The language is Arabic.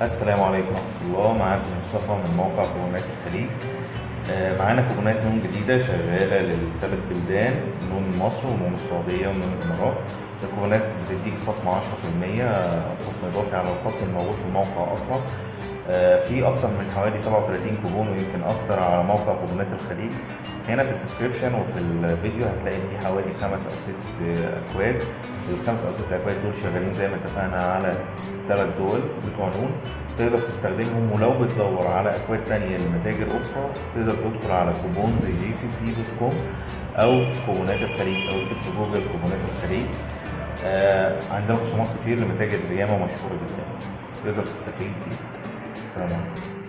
السلام عليكم ورحمة الله. معاكم مصطفى من موقع كوبونات الخليج. آه، معانا كوبونات نون جديدة شغالة للثلاث بلدان نون مصر ونون السعودية ونون الإمارات. الكوبونات بتديك خصم 10% خصم إضافي على الخصم الموجود في الموقع أصلا. في أكتر من حوالي 37 كوبون ويمكن أكتر على موقع كوبونات الخليج. هنا في ال description وفي الفيديو هتلاقي فيه حوالي خمس أو ست آه، أكواد. الخمس أو ست أكواد دول شغالين زي ما اتفقنا على ثلاث دول بتوع نون تقدر تستخدمهم ولو بتدور على أكواد تانية لمتاجر أخرى تقدر تدخل على Coupons GCC dot com أو كوبونات الخليج أو اكتب في جوجل كوبونات الخليج. آه عندنا خصومات كتير لمتاجر ياما مشهورة جدا. تقدر تستفيد بيها 知道吗？